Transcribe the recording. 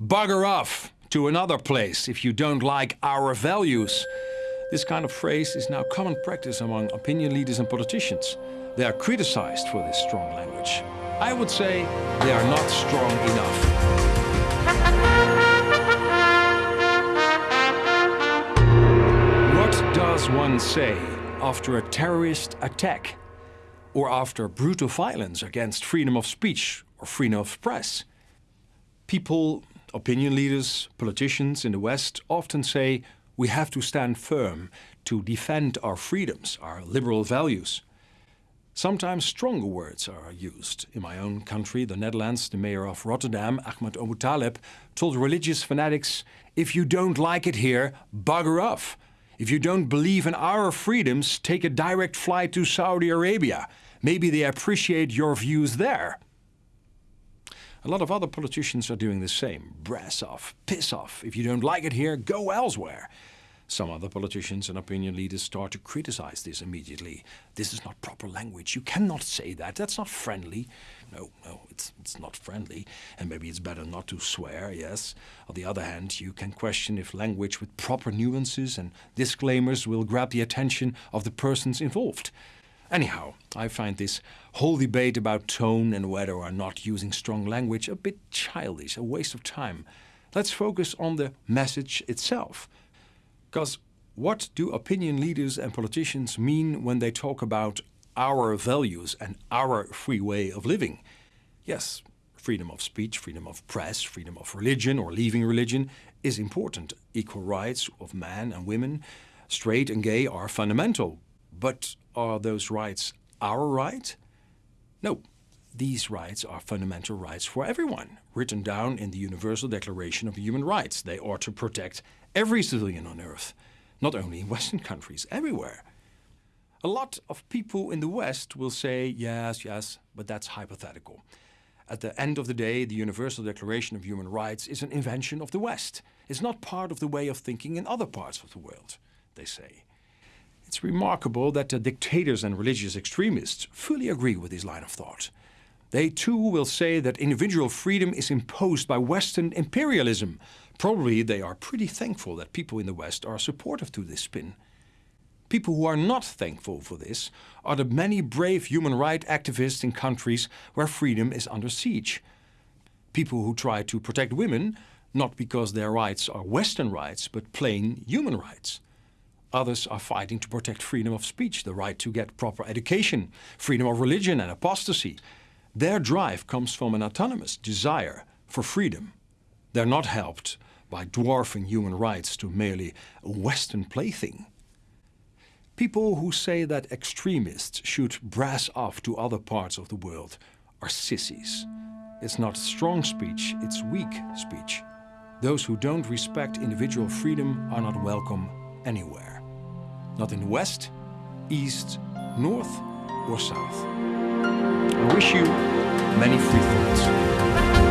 bugger off to another place if you don't like our values. This kind of phrase is now common practice among opinion leaders and politicians. They are criticized for this strong language. I would say they are not strong enough. What does one say after a terrorist attack or after brutal violence against freedom of speech or freedom of press? People, opinion leaders, politicians in the West often say we have to stand firm to defend our freedoms, our liberal values. Sometimes stronger words are used. In my own country, the Netherlands, the mayor of Rotterdam, Ahmed Aboutaleb, told religious fanatics, if you don't like it here, bugger off. If you don't believe in our freedoms, take a direct flight to Saudi Arabia. Maybe they appreciate your views there. A lot of other politicians are doing the same. Brass off, piss off. If you don't like it here, go elsewhere. Some other politicians and opinion leaders start to criticize this immediately. This is not proper language. You cannot say that. That's not friendly. No, no, it's, it's not friendly. And maybe it's better not to swear, yes. On the other hand, you can question if language with proper nuances and disclaimers will grab the attention of the persons involved. Anyhow, I find this whole debate about tone and whether or not using strong language a bit childish, a waste of time. Let's focus on the message itself. Because what do opinion leaders and politicians mean when they talk about our values and our free way of living? Yes, freedom of speech, freedom of press, freedom of religion or leaving religion is important. Equal rights of men and women, straight and gay are fundamental. But are those rights our right? No, these rights are fundamental rights for everyone, written down in the Universal Declaration of Human Rights. They ought to protect every civilian on earth, not only in Western countries, everywhere. A lot of people in the West will say, yes, yes, but that's hypothetical. At the end of the day, the Universal Declaration of Human Rights is an invention of the West. It's not part of the way of thinking in other parts of the world, they say. It's remarkable that the dictators and religious extremists fully agree with this line of thought. They too will say that individual freedom is imposed by Western imperialism. Probably they are pretty thankful that people in the West are supportive to this spin. People who are not thankful for this are the many brave human rights activists in countries where freedom is under siege. People who try to protect women, not because their rights are Western rights, but plain human rights. Others are fighting to protect freedom of speech, the right to get proper education, freedom of religion and apostasy. Their drive comes from an autonomous desire for freedom. They're not helped by dwarfing human rights to merely a Western plaything. People who say that extremists should brass off to other parts of the world are sissies. It's not strong speech, it's weak speech. Those who don't respect individual freedom are not welcome anywhere. Not in West, East, North or South. I wish you many free thoughts.